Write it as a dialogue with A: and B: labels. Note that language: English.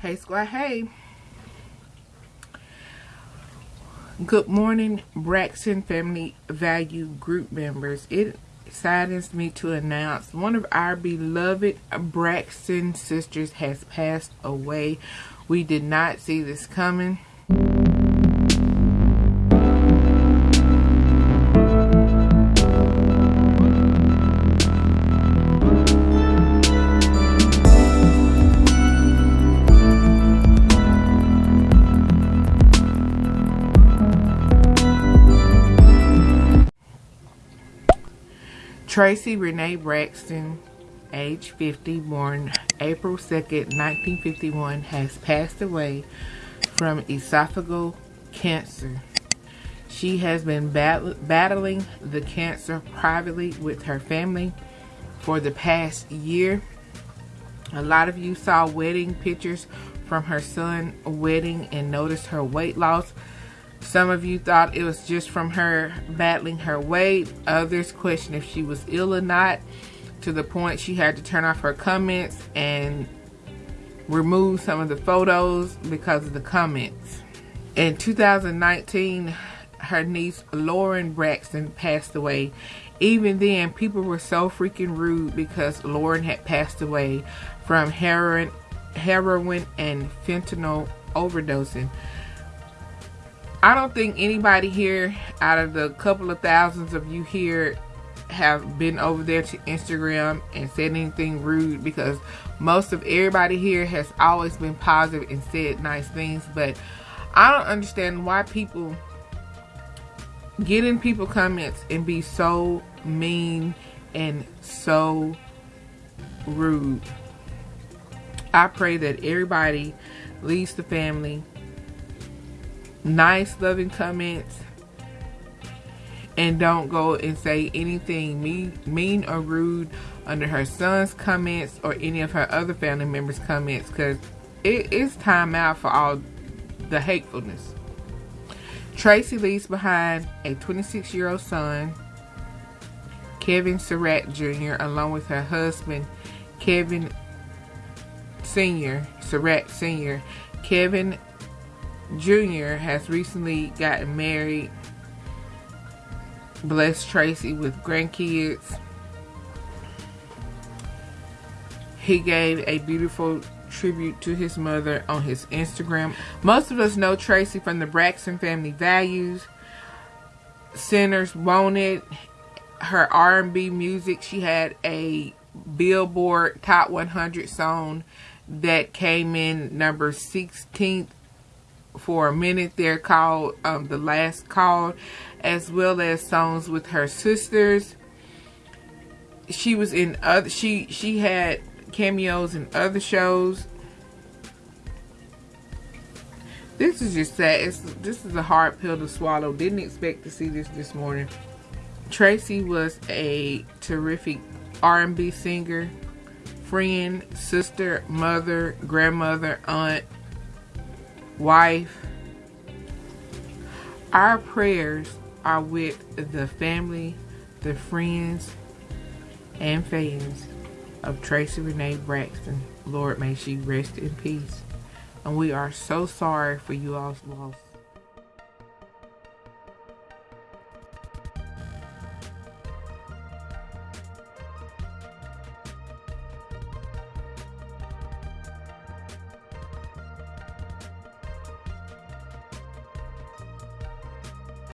A: Hey Squad, hey. Good morning, Braxton Family Value Group members. It saddens me to announce one of our beloved Braxton sisters has passed away. We did not see this coming. Traci Renee Braxton, age 50, born April 2nd, 1951, has passed away from esophageal cancer. She has been bat battling the cancer privately with her family for the past year. A lot of you saw wedding pictures from her son's wedding and noticed her weight loss. Some of you thought it was just from her battling her weight. Others questioned if she was ill or not to the point she had to turn off her comments and remove some of the photos because of the comments. In 2019, her niece Lauren Braxton passed away. Even then, people were so freaking rude because Lauren had passed away from heroin, heroin and fentanyl overdosing. I don't think anybody here out of the couple of thousands of you here have been over there to Instagram and said anything rude because most of everybody here has always been positive and said nice things but I don't understand why people get in people comments and be so mean and so rude. I pray that everybody leaves the family nice loving comments and don't go and say anything mean, mean or rude under her son's comments or any of her other family members comments because it is time out for all the hatefulness Traci leaves behind a 26 year old son Kevin Surratt Jr. along with her husband Kevin Sr. Surratt Sr. Kevin Jr. has recently gotten married. Blessed Traci with grandkids. He gave a beautiful tribute to his mother on his Instagram. Most of us know Traci from the Braxton Family Values. Sinners Wanted. Her R&B music. She had a Billboard Top 100 song that came in number 16th for a minute there called um, The Last Call, as well as songs with her sisters. She was in other, she, she had cameos in other shows. This is just sad. It's, this is a hard pill to swallow. Didn't expect to see this this morning. Traci was a terrific R&B singer, friend, sister, mother, grandmother, aunt, wife. Our prayers are with the family, the friends, and fans of Traci Renee Braxton. Lord, may she rest in peace. And we are so sorry for you all's loss.